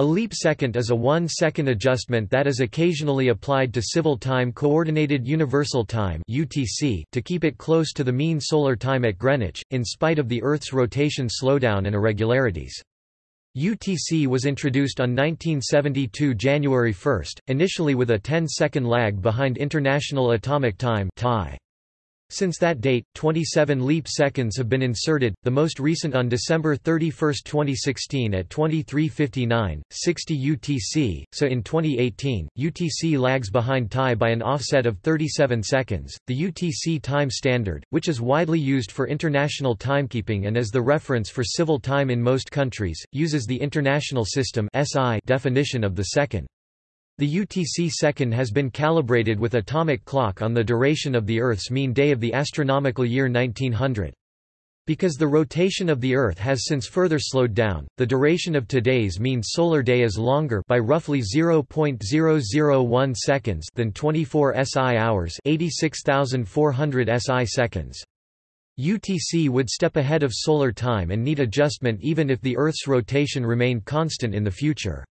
A leap second is a one-second adjustment that is occasionally applied to civil time Coordinated Universal Time (UTC) to keep it close to the mean solar time at Greenwich, in spite of the Earth's rotation slowdown and irregularities. UTC was introduced on 1972 January 1, initially with a 10-second lag behind International Atomic Time (TAI). Since that date, 27 leap seconds have been inserted, the most recent on December 31, 2016 at 23:59, 60 UTC, so in 2018, UTC lags behind TAI by an offset of 37 seconds. The UTC time standard, which is widely used for international timekeeping and is the reference for civil time in most countries, uses the International System definition of the second. The UTC second has been calibrated with atomic clock on the duration of the Earth's mean day of the astronomical year 1900. Because the rotation of the Earth has since further slowed down, the duration of today's mean solar day is longer by roughly 0.001 seconds than 24 SI hours 86,400 SI seconds. UTC would step ahead of solar time and need adjustment even if the Earth's rotation remained constant in the future.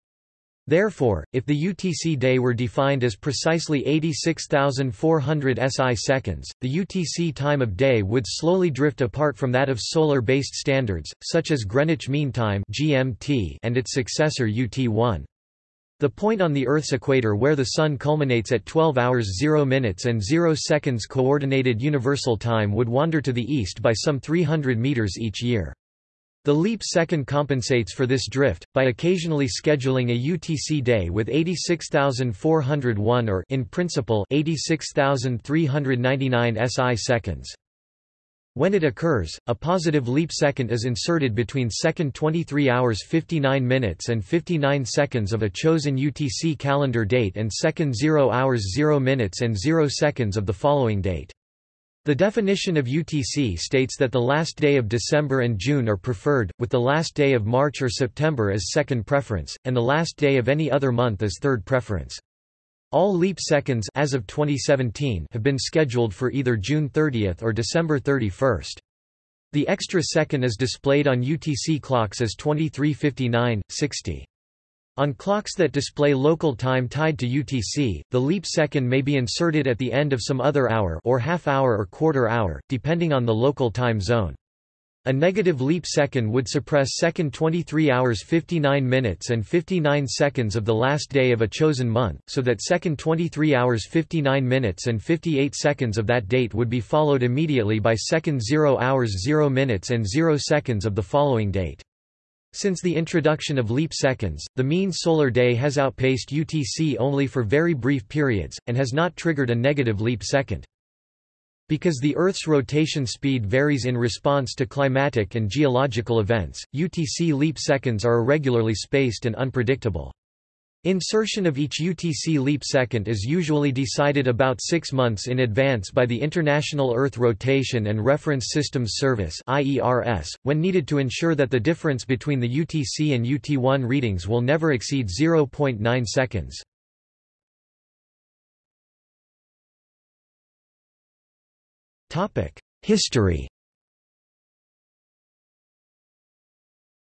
Therefore, if the UTC day were defined as precisely 86,400 SI seconds, the UTC time of day would slowly drift apart from that of solar-based standards, such as Greenwich Mean Time (GMT) and its successor UT1. The point on the Earth's equator where the Sun culminates at 12 hours 0 minutes and 0 seconds Coordinated Universal Time would wander to the east by some 300 meters each year. The leap second compensates for this drift, by occasionally scheduling a UTC day with 86,401 or in principle 86,399 SI seconds. When it occurs, a positive leap second is inserted between second 23 hours 59 minutes and 59 seconds of a chosen UTC calendar date and second 0 hours 0 minutes and 0 seconds of the following date. The definition of UTC states that the last day of December and June are preferred, with the last day of March or September as second preference, and the last day of any other month as third preference. All leap seconds as of 2017 have been scheduled for either June 30 or December 31. The extra second is displayed on UTC clocks as 2359, 60. On clocks that display local time tied to UTC, the leap second may be inserted at the end of some other hour or half hour or quarter hour, depending on the local time zone. A negative leap second would suppress second 23 hours 59 minutes and 59 seconds of the last day of a chosen month, so that second 23 hours 59 minutes and 58 seconds of that date would be followed immediately by second 0 hours 0 minutes and 0 seconds of the following date. Since the introduction of leap seconds, the mean solar day has outpaced UTC only for very brief periods, and has not triggered a negative leap second. Because the Earth's rotation speed varies in response to climatic and geological events, UTC leap seconds are irregularly spaced and unpredictable. Insertion of each UTC leap second is usually decided about six months in advance by the International Earth Rotation and Reference Systems Service when needed to ensure that the difference between the UTC and UT1 readings will never exceed 0.9 seconds. History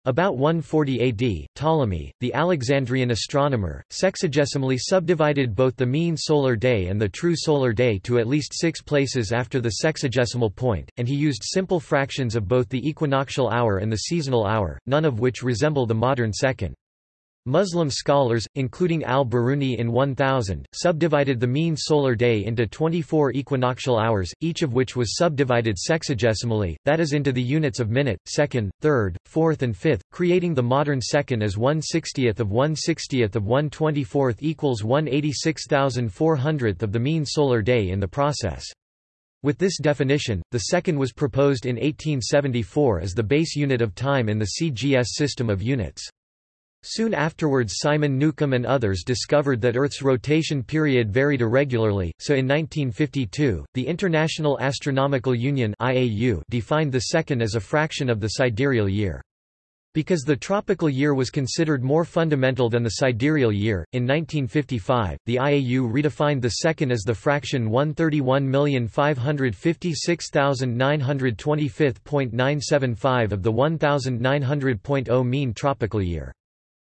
About 140 AD, Ptolemy, the Alexandrian astronomer, sexagesimally subdivided both the mean solar day and the true solar day to at least six places after the sexagesimal point, and he used simple fractions of both the equinoctial hour and the seasonal hour, none of which resemble the modern second. Muslim scholars, including al-Biruni in 1000, subdivided the mean solar day into 24 equinoctial hours, each of which was subdivided sexagesimally, that is into the units of minute, second, third, fourth and fifth, creating the modern second as 1 60th of 1 60th of 1 24th equals 1 86,400th of the mean solar day in the process. With this definition, the second was proposed in 1874 as the base unit of time in the CGS system of units. Soon afterwards Simon Newcomb and others discovered that Earth's rotation period varied irregularly, so in 1952, the International Astronomical Union defined the second as a fraction of the sidereal year. Because the tropical year was considered more fundamental than the sidereal year, in 1955, the IAU redefined the second as the fraction 131,556,925.975 of the 1900.0 mean tropical year.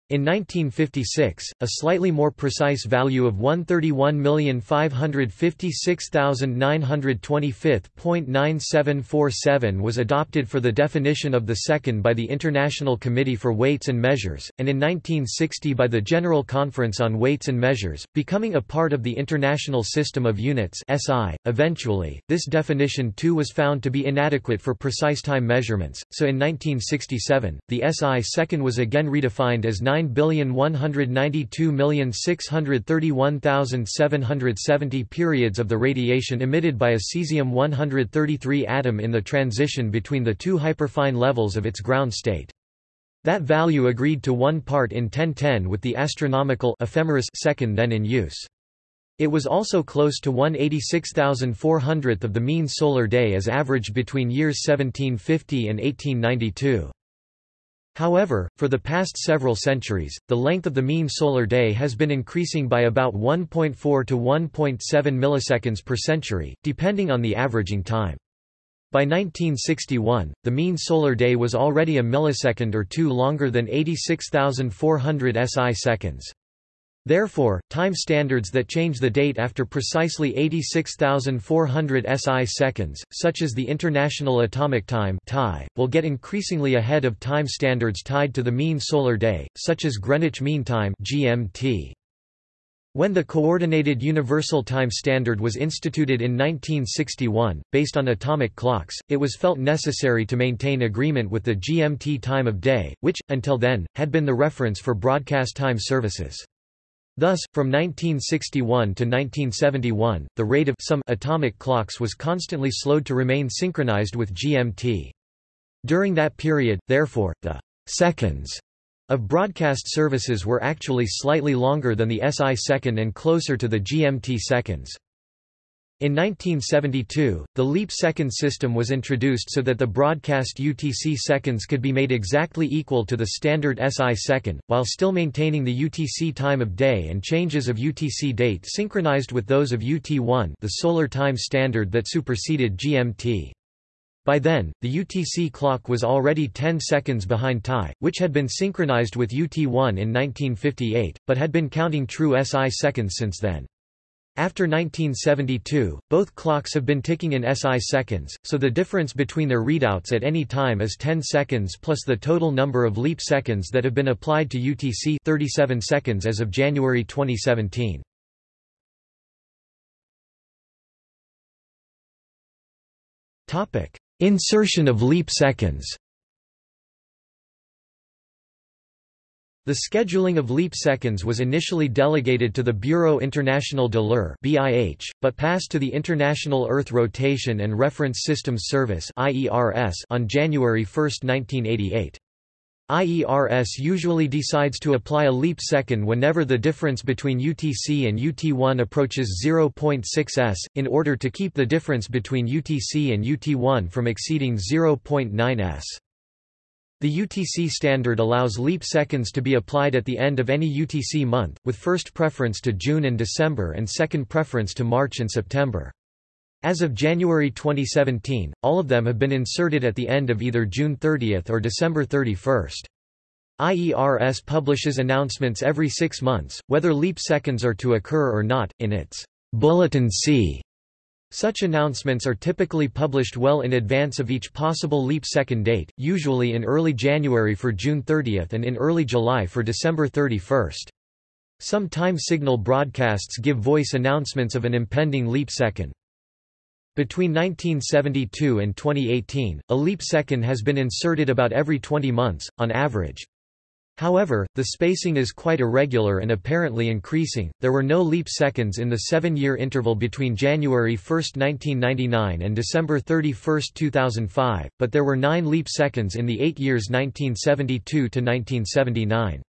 In 1956, a slightly more precise value of 131,556,925.9747 was adopted for the definition of the second by the International Committee for Weights and Measures, and in 1960 by the General Conference on Weights and Measures, becoming a part of the International System of Units (SI). Eventually, this definition too was found to be inadequate for precise time measurements, so in 1967, the SI second was again redefined as 9 9,192,631,770 periods of the radiation emitted by a cesium-133 atom in the transition between the two hyperfine levels of its ground state. That value agreed to 1 part in 1010 with the astronomical ephemeris second then in use. It was also close to 186,400th of the mean solar day as averaged between years 1750 and 1892. However, for the past several centuries, the length of the mean solar day has been increasing by about 1.4 to 1.7 milliseconds per century, depending on the averaging time. By 1961, the mean solar day was already a millisecond or two longer than 86,400 SI seconds. Therefore, time standards that change the date after precisely 86,400 SI seconds, such as the International Atomic Time will get increasingly ahead of time standards tied to the mean solar day, such as Greenwich Mean Time GMT. When the Coordinated Universal Time Standard was instituted in 1961, based on atomic clocks, it was felt necessary to maintain agreement with the GMT time of day, which, until then, had been the reference for broadcast time services. Thus, from 1961 to 1971, the rate of some atomic clocks was constantly slowed to remain synchronized with GMT. During that period, therefore, the seconds of broadcast services were actually slightly longer than the SI second and closer to the GMT seconds. In 1972, the leap second system was introduced so that the broadcast UTC seconds could be made exactly equal to the standard SI second, while still maintaining the UTC time of day and changes of UTC date synchronized with those of UT1 the solar time standard that superseded GMT. By then, the UTC clock was already 10 seconds behind TAI, which had been synchronized with UT1 in 1958, but had been counting true SI seconds since then. After 1972, both clocks have been ticking in SI seconds, so the difference between their readouts at any time is 10 seconds plus the total number of leap seconds that have been applied to UTC 37 seconds as of January 2017. Insertion of leap seconds The scheduling of leap seconds was initially delegated to the Bureau International de l'Heure (BIH), but passed to the International Earth Rotation and Reference Systems Service (IERS) on January 1, 1988. IERS usually decides to apply a leap second whenever the difference between UTC and UT1 approaches 0.6 s, in order to keep the difference between UTC and UT1 from exceeding 0.9 s. The UTC standard allows leap seconds to be applied at the end of any UTC month, with first preference to June and December and second preference to March and September. As of January 2017, all of them have been inserted at the end of either June 30 or December 31. IERS publishes announcements every six months, whether leap seconds are to occur or not, in its Bulletin C such announcements are typically published well in advance of each possible leap second date, usually in early January for June 30 and in early July for December 31. Some time signal broadcasts give voice announcements of an impending leap second. Between 1972 and 2018, a leap second has been inserted about every 20 months, on average. However, the spacing is quite irregular and apparently increasing. There were no leap seconds in the seven year interval between January 1, 1999 and December 31, 2005, but there were nine leap seconds in the eight years 1972 to 1979.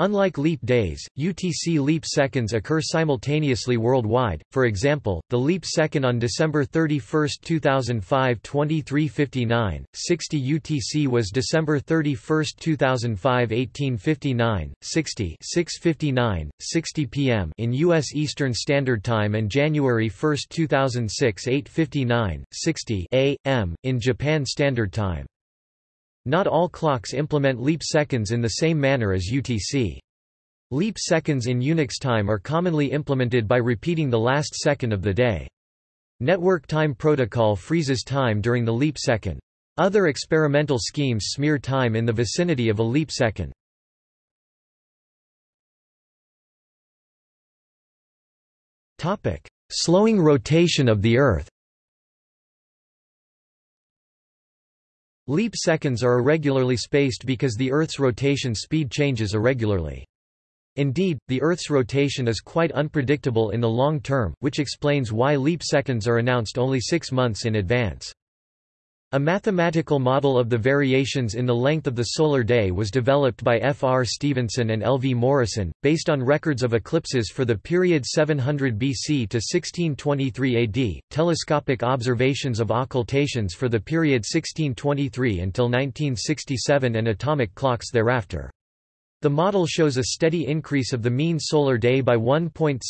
Unlike leap days, UTC leap seconds occur simultaneously worldwide, for example, the leap second on December 31, 2005 2359, 60 UTC was December 31, 2005 1859, 60 659, 60 p.m. in U.S. Eastern Standard Time and January 1, 2006 859, 60 a.m., in Japan Standard Time. Not all clocks implement leap seconds in the same manner as UTC. Leap seconds in Unix time are commonly implemented by repeating the last second of the day. Network Time Protocol freezes time during the leap second. Other experimental schemes smear time in the vicinity of a leap second. Slowing rotation of the Earth Leap seconds are irregularly spaced because the Earth's rotation speed changes irregularly. Indeed, the Earth's rotation is quite unpredictable in the long term, which explains why leap seconds are announced only six months in advance. A mathematical model of the variations in the length of the solar day was developed by F. R. Stephenson and L. V. Morrison, based on records of eclipses for the period 700 BC to 1623 AD, telescopic observations of occultations for the period 1623 until 1967 and atomic clocks thereafter. The model shows a steady increase of the mean solar day by 1.70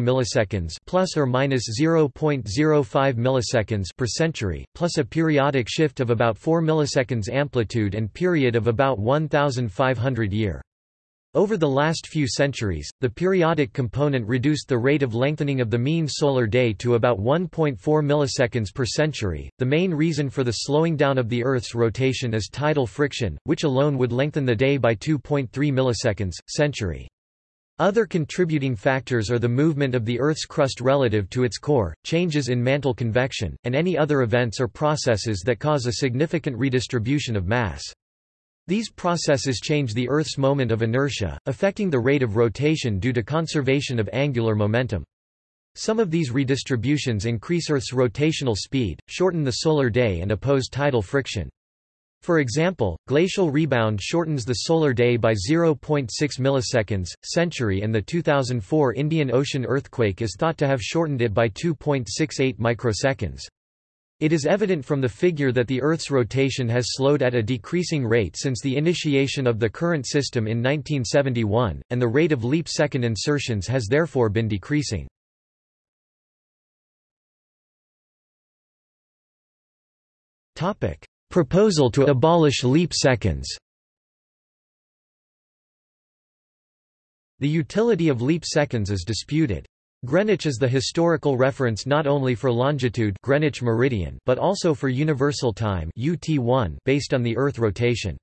milliseconds plus or minus 0.05 milliseconds per century, plus a periodic shift of about 4 milliseconds amplitude and period of about 1500 year. Over the last few centuries, the periodic component reduced the rate of lengthening of the mean solar day to about 1.4 milliseconds per century. The main reason for the slowing down of the Earth's rotation is tidal friction, which alone would lengthen the day by 2.3 milliseconds century. Other contributing factors are the movement of the Earth's crust relative to its core, changes in mantle convection, and any other events or processes that cause a significant redistribution of mass. These processes change the Earth's moment of inertia, affecting the rate of rotation due to conservation of angular momentum. Some of these redistributions increase Earth's rotational speed, shorten the solar day and oppose tidal friction. For example, glacial rebound shortens the solar day by 0.6 milliseconds, century and the 2004 Indian Ocean earthquake is thought to have shortened it by 2.68 microseconds. It is evident from the figure that the Earth's rotation has slowed at a decreasing rate since the initiation of the current system in 1971, and the rate of leap second insertions has therefore been decreasing. Proposal to abolish leap seconds The utility of leap seconds is disputed. Greenwich is the historical reference not only for longitude Greenwich meridian but also for universal time UT1 based on the Earth rotation.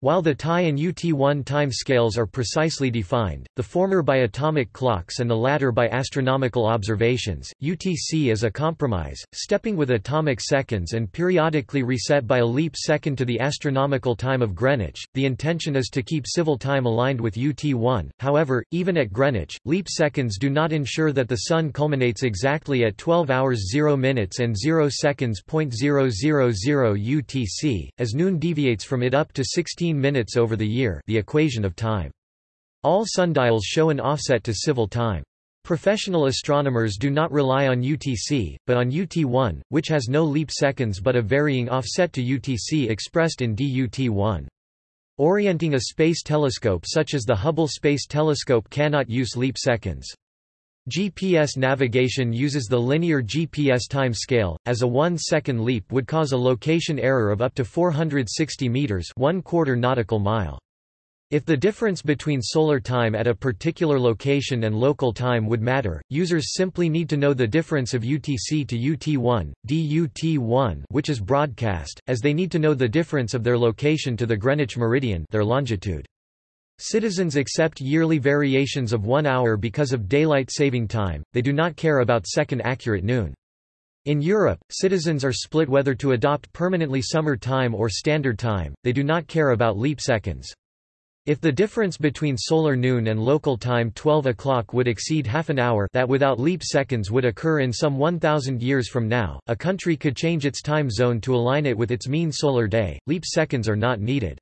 While the TAI and UT1 time scales are precisely defined, the former by atomic clocks and the latter by astronomical observations, UTC is a compromise, stepping with atomic seconds and periodically reset by a leap second to the astronomical time of Greenwich. The intention is to keep civil time aligned with UT1. However, even at Greenwich, leap seconds do not ensure that the sun culminates exactly at 12 hours 0 minutes and 0 seconds. 0.000 UTC, as noon deviates from it up to 16 15 minutes over the year the equation of time. All sundials show an offset to civil time. Professional astronomers do not rely on UTC, but on UT1, which has no leap seconds but a varying offset to UTC expressed in DUT1. Orienting a space telescope such as the Hubble Space Telescope cannot use leap seconds. GPS navigation uses the linear GPS time scale, as a one-second leap would cause a location error of up to 460 meters, one quarter nautical mile. If the difference between solar time at a particular location and local time would matter, users simply need to know the difference of UTC to UT1, DUT1 which is broadcast, as they need to know the difference of their location to the Greenwich meridian their longitude. Citizens accept yearly variations of one hour because of daylight saving time, they do not care about second accurate noon. In Europe, citizens are split whether to adopt permanently summer time or standard time, they do not care about leap seconds. If the difference between solar noon and local time 12 o'clock would exceed half an hour that without leap seconds would occur in some 1,000 years from now, a country could change its time zone to align it with its mean solar day, leap seconds are not needed.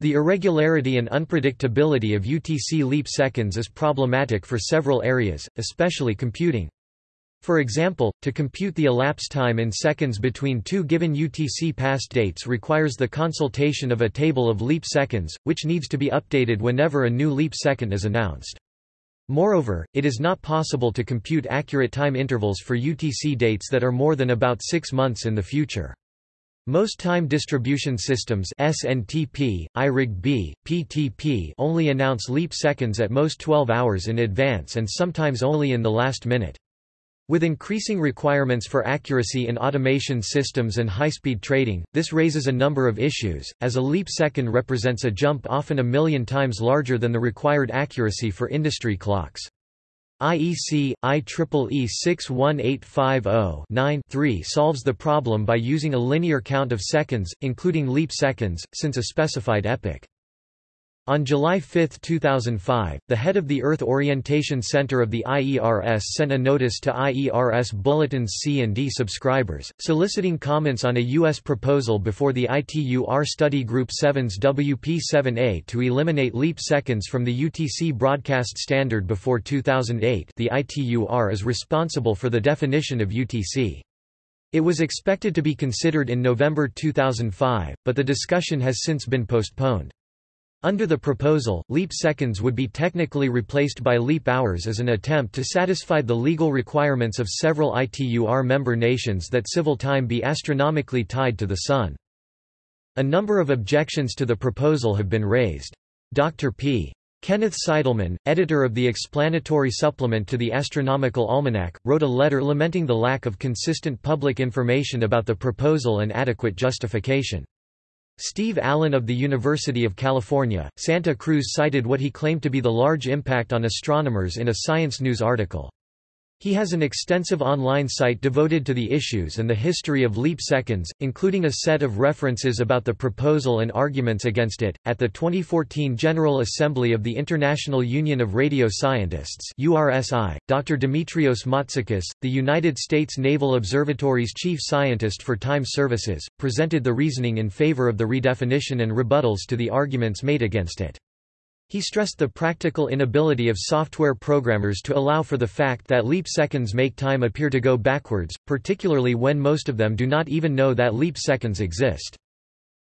The irregularity and unpredictability of UTC leap seconds is problematic for several areas, especially computing. For example, to compute the elapsed time in seconds between two given UTC past dates requires the consultation of a table of leap seconds, which needs to be updated whenever a new leap second is announced. Moreover, it is not possible to compute accurate time intervals for UTC dates that are more than about six months in the future. Most time distribution systems SNTP, IRIG-B, PTP only announce leap seconds at most 12 hours in advance and sometimes only in the last minute. With increasing requirements for accuracy in automation systems and high-speed trading, this raises a number of issues, as a leap second represents a jump often a million times larger than the required accuracy for industry clocks. IEC, IEEE 61850-9-3 solves the problem by using a linear count of seconds, including leap seconds, since a specified epoch. On July 5, 2005, the head of the Earth Orientation Center of the IERS sent a notice to IERS Bulletins C and D subscribers, soliciting comments on a U.S. proposal before the ITU-R Study Group 7's WP7A to eliminate leap seconds from the UTC broadcast standard before 2008 the ITU-R is responsible for the definition of UTC. It was expected to be considered in November 2005, but the discussion has since been postponed. Under the proposal, leap seconds would be technically replaced by leap hours as an attempt to satisfy the legal requirements of several ITUR member nations that civil time be astronomically tied to the Sun. A number of objections to the proposal have been raised. Dr. P. Kenneth Seidelmann, editor of the explanatory supplement to the Astronomical Almanac, wrote a letter lamenting the lack of consistent public information about the proposal and adequate justification. Steve Allen of the University of California, Santa Cruz cited what he claimed to be the large impact on astronomers in a Science News article. He has an extensive online site devoted to the issues and the history of leap seconds, including a set of references about the proposal and arguments against it. At the 2014 General Assembly of the International Union of Radio Scientists (URSI), Dr. Demetrios Matsakis, the United States Naval Observatory's chief scientist for time services, presented the reasoning in favor of the redefinition and rebuttals to the arguments made against it. He stressed the practical inability of software programmers to allow for the fact that leap seconds make time appear to go backwards, particularly when most of them do not even know that leap seconds exist.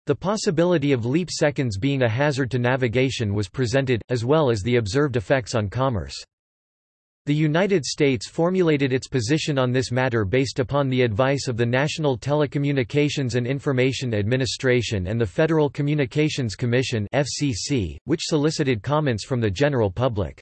The possibility of leap seconds being a hazard to navigation was presented, as well as the observed effects on commerce. The United States formulated its position on this matter based upon the advice of the National Telecommunications and Information Administration and the Federal Communications Commission (FCC), which solicited comments from the general public.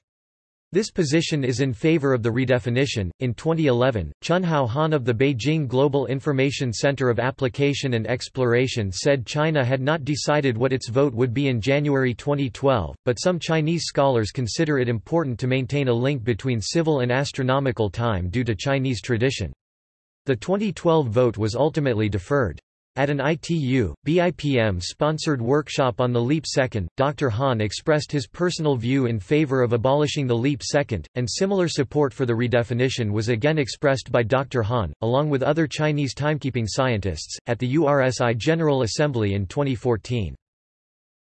This position is in favor of the redefinition. In 2011, Chunhao Han of the Beijing Global Information Center of Application and Exploration said China had not decided what its vote would be in January 2012, but some Chinese scholars consider it important to maintain a link between civil and astronomical time due to Chinese tradition. The 2012 vote was ultimately deferred. At an ITU, BIPM-sponsored workshop on the leap second, Dr. Han expressed his personal view in favor of abolishing the leap second, and similar support for the redefinition was again expressed by Dr. Han, along with other Chinese timekeeping scientists, at the URSI General Assembly in 2014.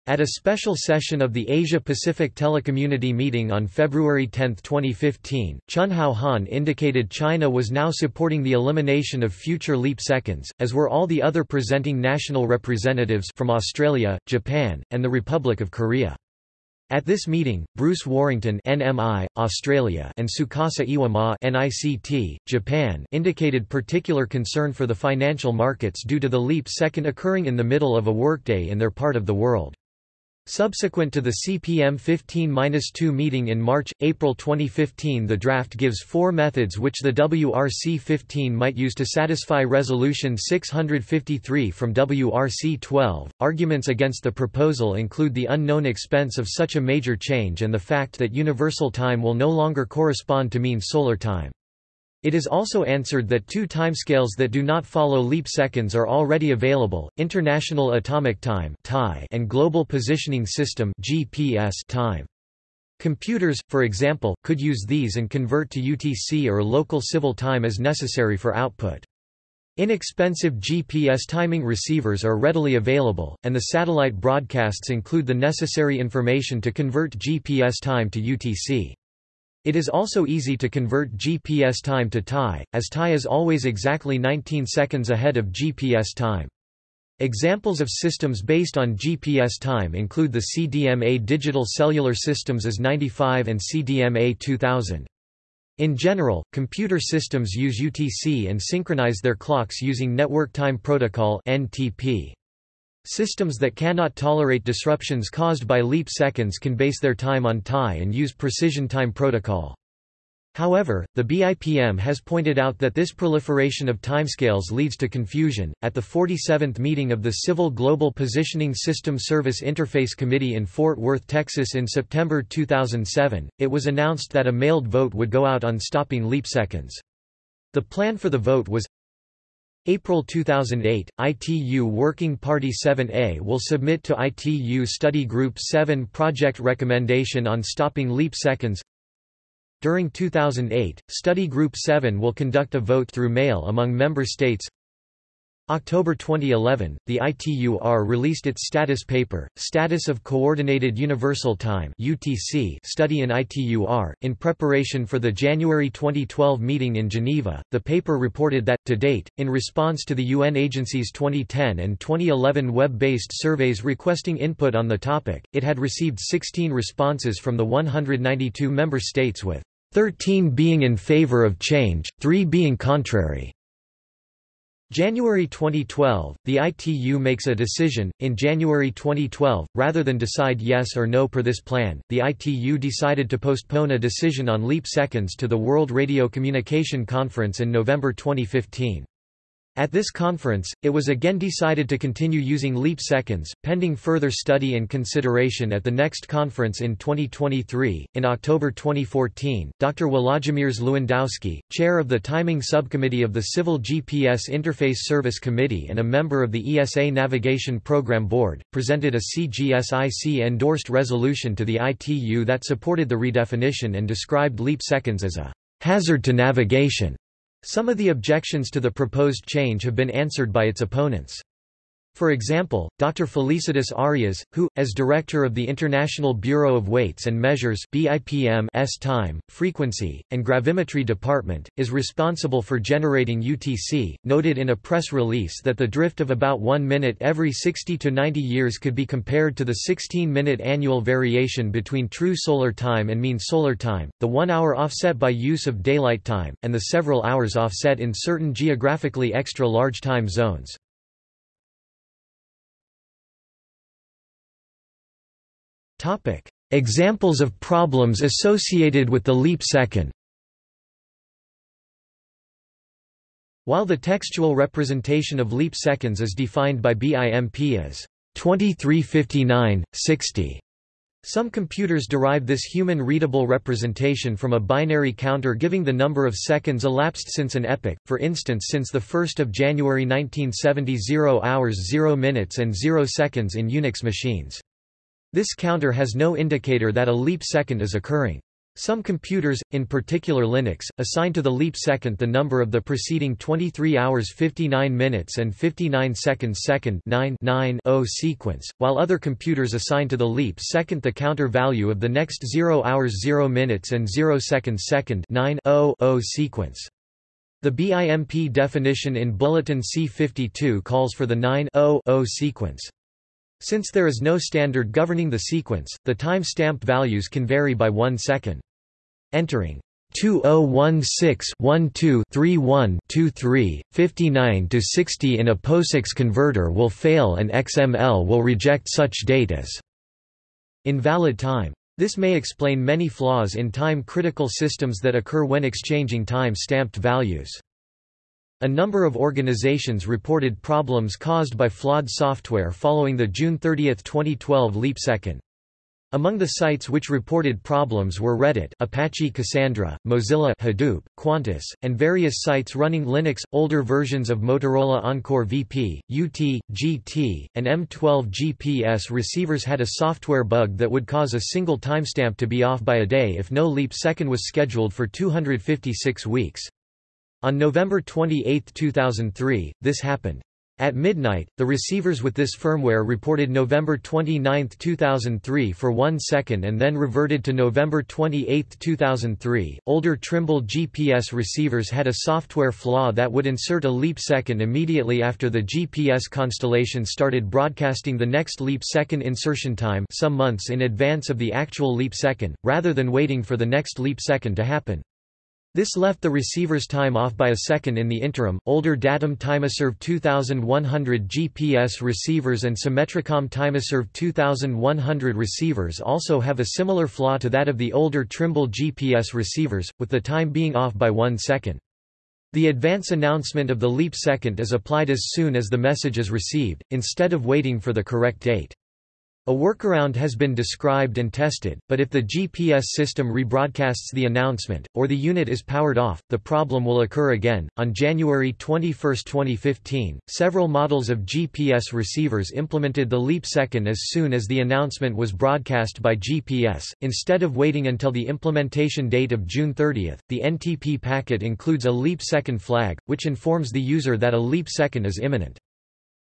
At a special session of the Asia-Pacific Telecommunity Meeting on February 10, 2015, Chunhao Han indicated China was now supporting the elimination of future leap seconds, as were all the other presenting national representatives from Australia, Japan, and the Republic of Korea. At this meeting, Bruce Warrington NMI, Australia and Tsukasa Iwama NICT, Japan indicated particular concern for the financial markets due to the leap second occurring in the middle of a workday in their part of the world. Subsequent to the CPM 15-2 meeting in March-April 2015 the draft gives four methods which the WRC-15 might use to satisfy Resolution 653 from WRC-12. Arguments against the proposal include the unknown expense of such a major change and the fact that universal time will no longer correspond to mean solar time. It is also answered that two timescales that do not follow leap seconds are already available, International Atomic Time and Global Positioning System time. Computers, for example, could use these and convert to UTC or local civil time as necessary for output. Inexpensive GPS timing receivers are readily available, and the satellite broadcasts include the necessary information to convert GPS time to UTC. It is also easy to convert GPS time to TAI, as TAI is always exactly 19 seconds ahead of GPS time. Examples of systems based on GPS time include the CDMA digital cellular systems IS 95 and CDMA 2000. In general, computer systems use UTC and synchronize their clocks using Network Time Protocol (NTP). Systems that cannot tolerate disruptions caused by leap seconds can base their time on TAI and use Precision Time Protocol. However, the BIPM has pointed out that this proliferation of timescales leads to confusion. At the 47th meeting of the Civil Global Positioning System Service Interface Committee in Fort Worth, Texas in September 2007, it was announced that a mailed vote would go out on stopping leap seconds. The plan for the vote was April 2008, ITU Working Party 7A will submit to ITU Study Group 7 project recommendation on stopping leap seconds during 2008, Study Group 7 will conduct a vote through mail among member states. October 2011, the ITUR released its status paper, Status of Coordinated Universal Time (UTC) study in ITUR. In preparation for the January 2012 meeting in Geneva, the paper reported that, to date, in response to the UN agency's 2010 and 2011 web-based surveys requesting input on the topic, it had received 16 responses from the 192 member states with 13 being in favor of change, 3 being contrary. January 2012, the ITU makes a decision. In January 2012, rather than decide yes or no per this plan, the ITU decided to postpone a decision on leap seconds to the World Radio Communication Conference in November 2015. At this conference, it was again decided to continue using leap seconds, pending further study and consideration at the next conference in 2023. In October 2014, Dr. Włodzimierz Lewandowski, chair of the Timing Subcommittee of the Civil GPS Interface Service Committee and a member of the ESA Navigation Program Board, presented a CGSIC endorsed resolution to the ITU that supported the redefinition and described leap seconds as a hazard to navigation. Some of the objections to the proposed change have been answered by its opponents. For example, Dr. Felicitas Arias, who, as director of the International Bureau of Weights and Measures BIPM's Time, Frequency, and Gravimetry Department, is responsible for generating UTC, noted in a press release that the drift of about one minute every 60 to 90 years could be compared to the 16-minute annual variation between true solar time and mean solar time, the one hour offset by use of daylight time, and the several hours offset in certain geographically extra-large time zones. Examples of problems associated with the leap second While the textual representation of leap seconds is defined by BIPM as 2359, 60, some computers derive this human-readable representation from a binary counter giving the number of seconds elapsed since an epoch, for instance since 1 January 1970 0 hours 0 minutes and 0 seconds in Unix machines. This counter has no indicator that a leap second is occurring. Some computers, in particular Linux, assign to the leap second the number of the preceding 23 hours 59 minutes and 59 seconds second 9 9 sequence, while other computers assign to the leap second the counter value of the next 0 hours 0 minutes and 0 seconds second 9 0 0 sequence. The BIPM definition in Bulletin C52 calls for the 9 0 0 sequence. Since there is no standard governing the sequence, the time-stamped values can vary by one second. Entering 2016-12-31-23, 59-60 in a POSIX converter will fail and XML will reject such date as invalid time. This may explain many flaws in time-critical systems that occur when exchanging time-stamped values. A number of organizations reported problems caused by flawed software following the June 30, 2012 leap second. Among the sites which reported problems were Reddit, Apache Cassandra, Mozilla Hadoop, Qantas, and various sites running Linux. Older versions of Motorola Oncore VP, UT, GT, and M12 GPS receivers had a software bug that would cause a single timestamp to be off by a day if no leap second was scheduled for 256 weeks. On November 28, 2003, this happened. At midnight, the receivers with this firmware reported November 29, 2003 for one second and then reverted to November 28, 2003. Older Trimble GPS receivers had a software flaw that would insert a leap second immediately after the GPS constellation started broadcasting the next leap second insertion time some months in advance of the actual leap second, rather than waiting for the next leap second to happen. This left the receiver's time off by a second in the interim. Older Datum Tymserve 2100 GPS receivers and Symmetricom Tymserve 2100 receivers also have a similar flaw to that of the older Trimble GPS receivers, with the time being off by one second. The advance announcement of the leap second is applied as soon as the message is received, instead of waiting for the correct date. A workaround has been described and tested, but if the GPS system rebroadcasts the announcement, or the unit is powered off, the problem will occur again. On January 21, 2015, several models of GPS receivers implemented the leap second as soon as the announcement was broadcast by GPS. Instead of waiting until the implementation date of June 30, the NTP packet includes a leap second flag, which informs the user that a leap second is imminent.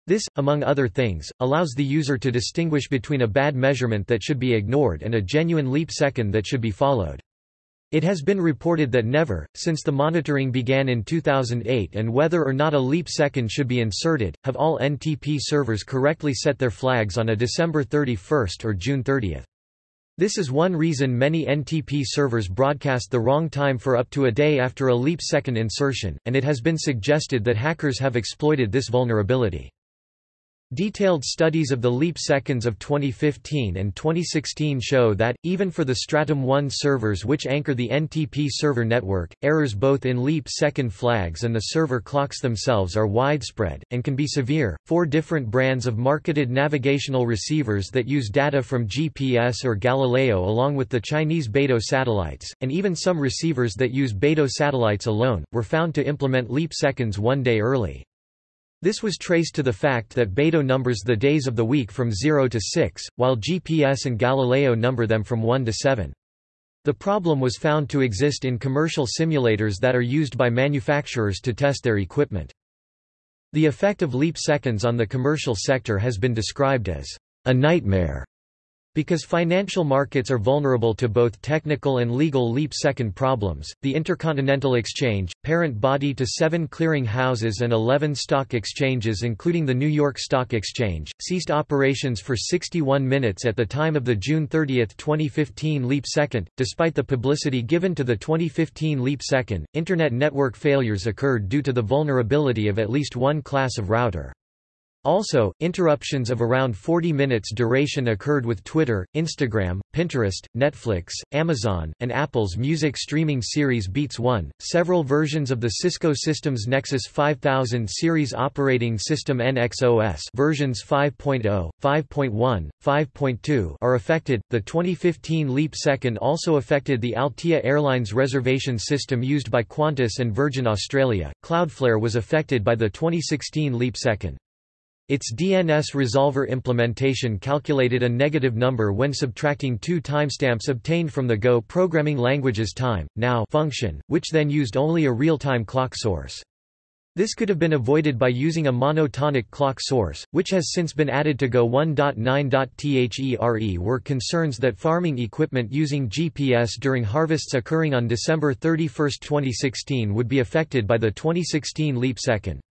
This, among other things, allows the user to distinguish between a bad measurement that should be ignored and a genuine leap second that should be followed. It has been reported that never, since the monitoring began in 2008 and whether or not a leap second should be inserted, have all NTP servers correctly set their flags on a December 31 or June 30. This is one reason many NTP servers broadcast the wrong time for up to a day after a leap second insertion, and it has been suggested that hackers have exploited this vulnerability. Detailed studies of the leap seconds of 2015 and 2016 show that, even for the Stratum 1 servers which anchor the NTP server network, errors both in leap second flags and the server clocks themselves are widespread, and can be severe. Four different brands of marketed navigational receivers that use data from GPS or Galileo along with the Chinese Beidou satellites, and even some receivers that use Beidou satellites alone, were found to implement leap seconds one day early. This was traced to the fact that Beidou numbers the days of the week from 0 to 6, while GPS and Galileo number them from 1 to 7. The problem was found to exist in commercial simulators that are used by manufacturers to test their equipment. The effect of leap seconds on the commercial sector has been described as a nightmare because financial markets are vulnerable to both technical and legal leap-second problems, the Intercontinental Exchange, parent body to seven clearing houses and 11 stock exchanges including the New York Stock Exchange, ceased operations for 61 minutes at the time of the June 30, 2015 leap second. Despite the publicity given to the 2015 leap second, Internet network failures occurred due to the vulnerability of at least one class of router. Also, interruptions of around 40 minutes duration occurred with Twitter, Instagram, Pinterest, Netflix, Amazon, and Apple's music streaming series Beats One. Several versions of the Cisco Systems Nexus 5000 series operating system NXOS versions 5.0, 5.1, 5.2 are affected. The 2015 leap second also affected the Altea Airlines reservation system used by Qantas and Virgin Australia. Cloudflare was affected by the 2016 leap second. Its DNS resolver implementation calculated a negative number when subtracting two timestamps obtained from the Go programming language's time, now function, which then used only a real-time clock source. This could have been avoided by using a monotonic clock source, which has since been added to Go 1.9.there were concerns that farming equipment using GPS during harvests occurring on December 31, 2016 would be affected by the 2016 leap second.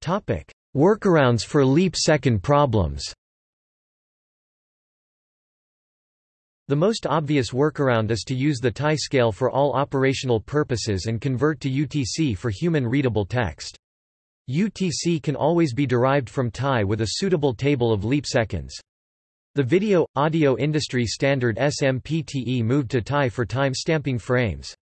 Topic: Workarounds for leap second problems. The most obvious workaround is to use the TAI scale for all operational purposes and convert to UTC for human-readable text. UTC can always be derived from TAI with a suitable table of leap seconds. The video, audio industry standard SMPTE moved to TAI for time stamping frames.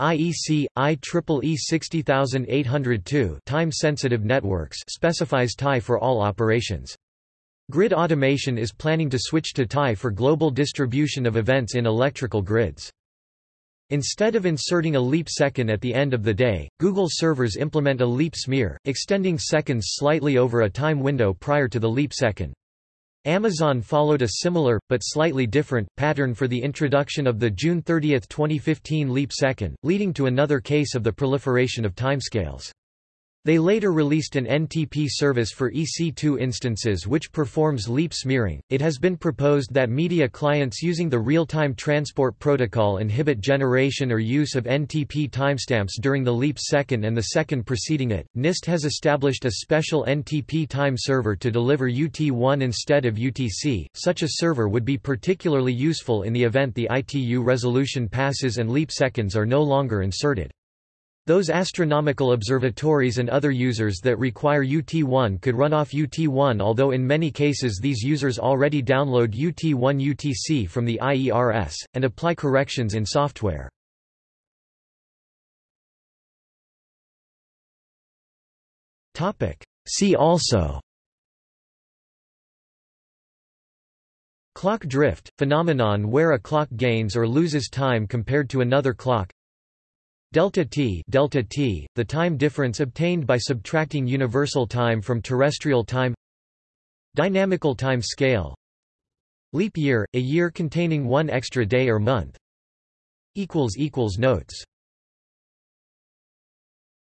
IEC IEEE 60802 time-sensitive networks specifies TAI for all operations. Grid Automation is planning to switch to TAI for global distribution of events in electrical grids. Instead of inserting a leap second at the end of the day, Google servers implement a leap smear, extending seconds slightly over a time window prior to the leap second. Amazon followed a similar, but slightly different, pattern for the introduction of the June 30, 2015 leap second, leading to another case of the proliferation of timescales. They later released an NTP service for EC2 instances which performs leap smearing. It has been proposed that media clients using the real-time transport protocol inhibit generation or use of NTP timestamps during the leap second and the second preceding it. NIST has established a special NTP time server to deliver UT1 instead of UTC. Such a server would be particularly useful in the event the ITU resolution passes and leap seconds are no longer inserted. Those astronomical observatories and other users that require UT1 could run off UT1 although in many cases these users already download UT1 UTC from the IERS, and apply corrections in software. See also Clock drift, phenomenon where a clock gains or loses time compared to another clock Delta t, delta t the time difference obtained by subtracting universal time from terrestrial time. Dynamical time scale. Leap year, a year containing one extra day or month. Equals equals Notes